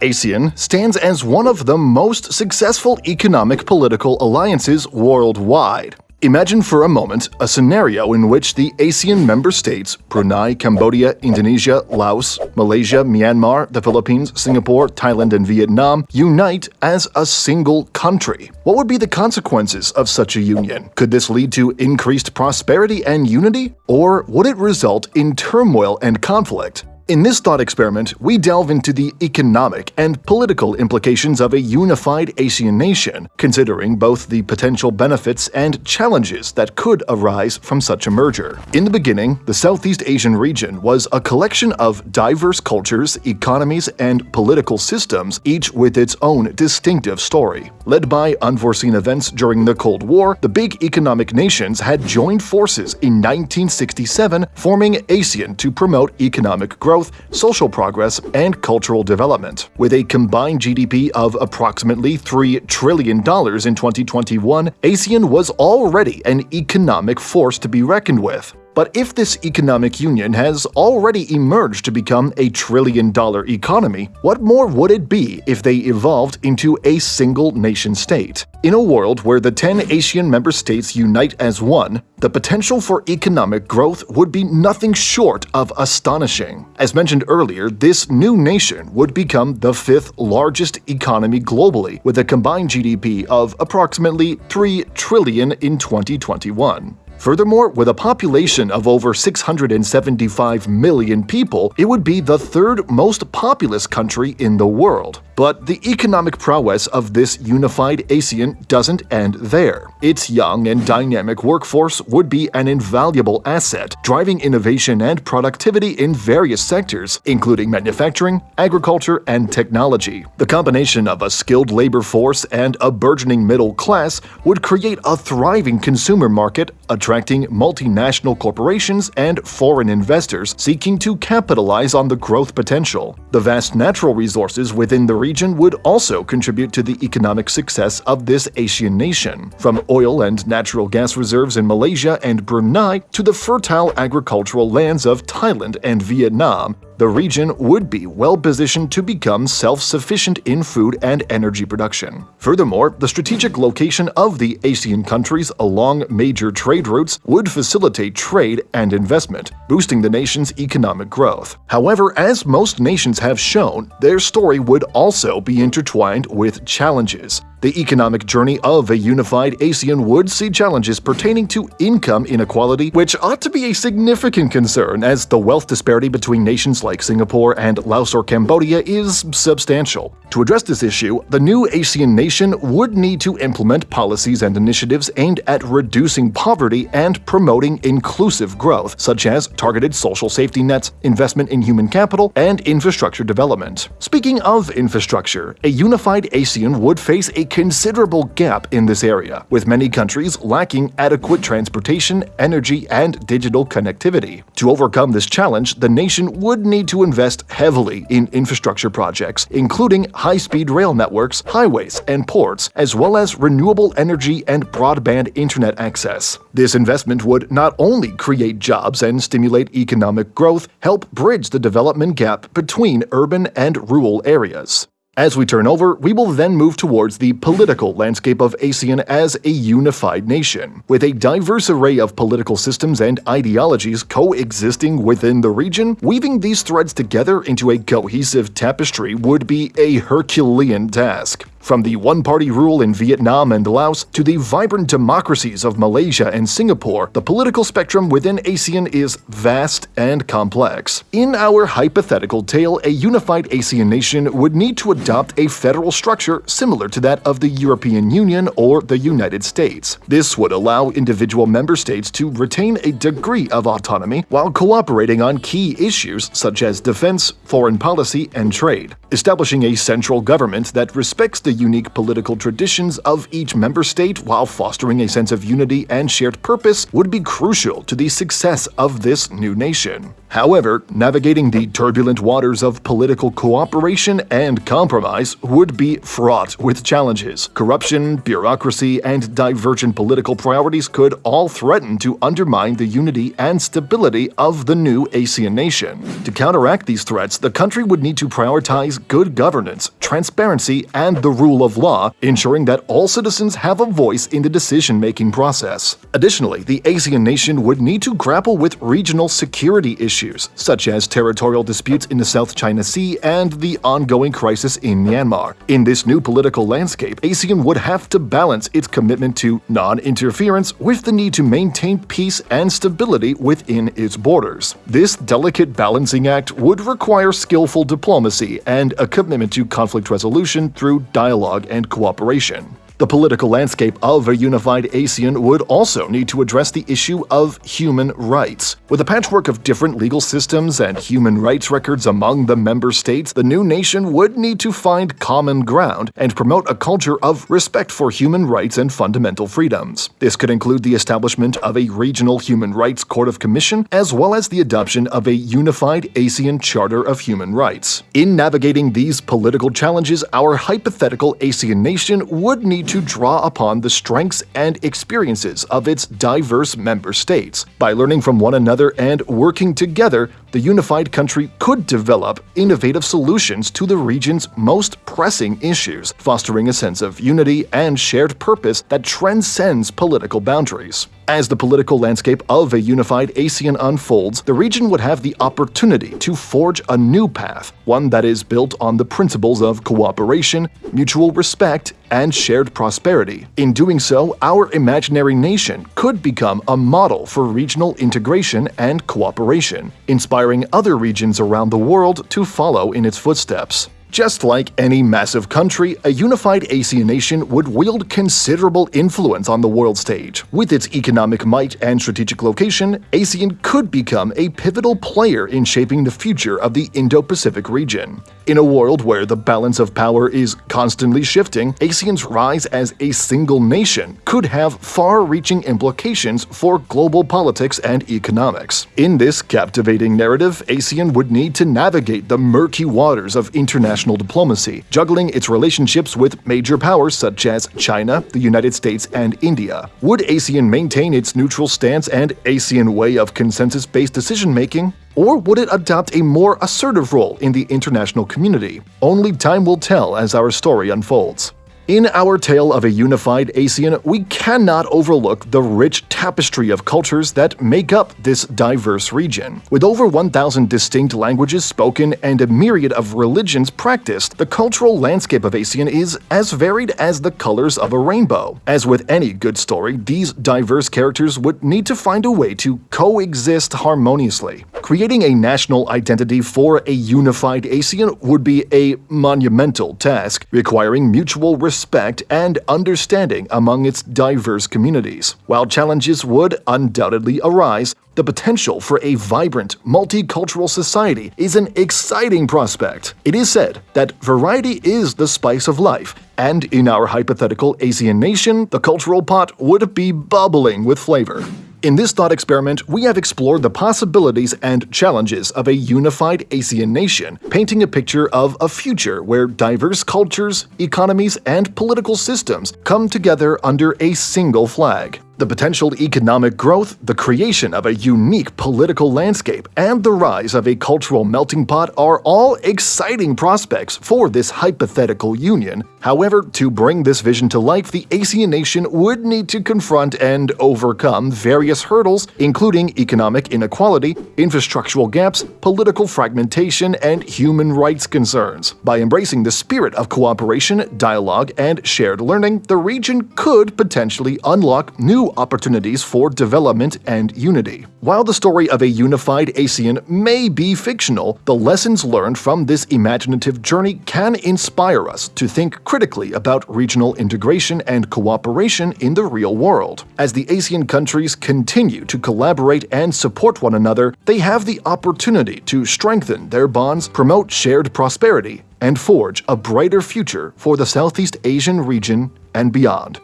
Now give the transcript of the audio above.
ASEAN stands as one of the most successful economic political alliances worldwide. Imagine for a moment a scenario in which the ASEAN member states Brunei, Cambodia, Indonesia, Laos, Malaysia, Myanmar, the Philippines, Singapore, Thailand, and Vietnam unite as a single country. What would be the consequences of such a union? Could this lead to increased prosperity and unity? Or would it result in turmoil and conflict? In this thought experiment, we delve into the economic and political implications of a unified ASEAN nation, considering both the potential benefits and challenges that could arise from such a merger. In the beginning, the Southeast Asian region was a collection of diverse cultures, economies, and political systems, each with its own distinctive story. Led by unforeseen events during the Cold War, the big economic nations had joined forces in 1967, forming ASEAN to promote economic growth growth, social progress, and cultural development. With a combined GDP of approximately $3 trillion in 2021, ASEAN was already an economic force to be reckoned with. But if this economic union has already emerged to become a trillion dollar economy, what more would it be if they evolved into a single nation state? In a world where the 10 ASEAN member states unite as one, the potential for economic growth would be nothing short of astonishing. As mentioned earlier, this new nation would become the fifth largest economy globally, with a combined GDP of approximately 3 trillion in 2021. Furthermore, with a population of over 675 million people, it would be the third most populous country in the world. But the economic prowess of this unified ASEAN doesn't end there. Its young and dynamic workforce would be an invaluable asset, driving innovation and productivity in various sectors, including manufacturing, agriculture, and technology. The combination of a skilled labor force and a burgeoning middle class would create a thriving consumer market, attracting multinational corporations and foreign investors seeking to capitalize on the growth potential. The vast natural resources within the region would also contribute to the economic success of this Asian nation, from oil and natural gas reserves in Malaysia and Brunei to the fertile agricultural lands of Thailand and Vietnam, the region would be well positioned to become self-sufficient in food and energy production. Furthermore, the strategic location of the ASEAN countries along major trade routes would facilitate trade and investment, boosting the nation's economic growth. However, as most nations have shown, their story would also be intertwined with challenges. The economic journey of a unified ASEAN would see challenges pertaining to income inequality, which ought to be a significant concern as the wealth disparity between nations like Singapore and Laos or Cambodia is substantial. To address this issue, the new ASEAN nation would need to implement policies and initiatives aimed at reducing poverty and promoting inclusive growth, such as targeted social safety nets, investment in human capital, and infrastructure development. Speaking of infrastructure, a unified ASEAN would face a considerable gap in this area, with many countries lacking adequate transportation, energy, and digital connectivity. To overcome this challenge, the nation would need to invest heavily in infrastructure projects, including high-speed rail networks, highways, and ports, as well as renewable energy and broadband internet access. This investment would not only create jobs and stimulate economic growth, help bridge the development gap between urban and rural areas. As we turn over, we will then move towards the political landscape of ASEAN as a unified nation. With a diverse array of political systems and ideologies coexisting within the region, weaving these threads together into a cohesive tapestry would be a Herculean task. From the one-party rule in Vietnam and Laos to the vibrant democracies of Malaysia and Singapore, the political spectrum within ASEAN is vast and complex. In our hypothetical tale, a unified ASEAN nation would need to adopt a federal structure similar to that of the European Union or the United States. This would allow individual member states to retain a degree of autonomy while cooperating on key issues such as defense, foreign policy, and trade. Establishing a central government that respects the unique political traditions of each member state while fostering a sense of unity and shared purpose would be crucial to the success of this new nation. However, navigating the turbulent waters of political cooperation and compromise compromise would be fraught with challenges. Corruption, bureaucracy, and divergent political priorities could all threaten to undermine the unity and stability of the new ASEAN nation. To counteract these threats, the country would need to prioritize good governance, transparency, and the rule of law, ensuring that all citizens have a voice in the decision-making process. Additionally, the ASEAN nation would need to grapple with regional security issues, such as territorial disputes in the South China Sea and the ongoing crisis in Myanmar. In this new political landscape, ASEAN would have to balance its commitment to non-interference with the need to maintain peace and stability within its borders. This delicate balancing act would require skillful diplomacy and a commitment to conflict resolution through dialogue and cooperation. The political landscape of a unified ASEAN would also need to address the issue of human rights. With a patchwork of different legal systems and human rights records among the member states, the new nation would need to find common ground and promote a culture of respect for human rights and fundamental freedoms. This could include the establishment of a regional human rights court of commission, as well as the adoption of a unified ASEAN Charter of Human Rights. In navigating these political challenges, our hypothetical ASEAN nation would need to draw upon the strengths and experiences of its diverse member states. By learning from one another and working together, the unified country could develop innovative solutions to the region's most pressing issues, fostering a sense of unity and shared purpose that transcends political boundaries. As the political landscape of a unified ASEAN unfolds, the region would have the opportunity to forge a new path, one that is built on the principles of cooperation, mutual respect, and shared prosperity. In doing so, our imaginary nation could become a model for regional integration and cooperation, inspiring other regions around the world to follow in its footsteps. Just like any massive country, a unified ASEAN nation would wield considerable influence on the world stage. With its economic might and strategic location, ASEAN could become a pivotal player in shaping the future of the Indo-Pacific region. In a world where the balance of power is constantly shifting, ASEAN's rise as a single nation could have far-reaching implications for global politics and economics. In this captivating narrative, ASEAN would need to navigate the murky waters of international diplomacy, juggling its relationships with major powers such as China, the United States, and India. Would ASEAN maintain its neutral stance and ASEAN way of consensus-based decision-making? Or would it adopt a more assertive role in the international community? Only time will tell as our story unfolds. In our tale of a unified ASEAN, we cannot overlook the rich tapestry of cultures that make up this diverse region. With over 1,000 distinct languages spoken and a myriad of religions practiced, the cultural landscape of ASEAN is as varied as the colors of a rainbow. As with any good story, these diverse characters would need to find a way to coexist harmoniously. Creating a national identity for a unified ASEAN would be a monumental task, requiring mutual respect respect and understanding among its diverse communities. While challenges would undoubtedly arise, the potential for a vibrant, multicultural society is an exciting prospect. It is said that variety is the spice of life, and in our hypothetical Asian nation, the cultural pot would be bubbling with flavor. In this thought experiment, we have explored the possibilities and challenges of a unified ASEAN nation, painting a picture of a future where diverse cultures, economies, and political systems come together under a single flag. The potential economic growth, the creation of a unique political landscape, and the rise of a cultural melting pot are all exciting prospects for this hypothetical union. However, to bring this vision to life, the ASEAN nation would need to confront and overcome various hurdles, including economic inequality, infrastructural gaps, political fragmentation, and human rights concerns. By embracing the spirit of cooperation, dialogue, and shared learning, the region could potentially unlock new opportunities for development and unity. While the story of a unified ASEAN may be fictional, the lessons learned from this imaginative journey can inspire us to think critically about regional integration and cooperation in the real world. As the ASEAN countries continue to collaborate and support one another, they have the opportunity to strengthen their bonds, promote shared prosperity, and forge a brighter future for the Southeast Asian region and beyond.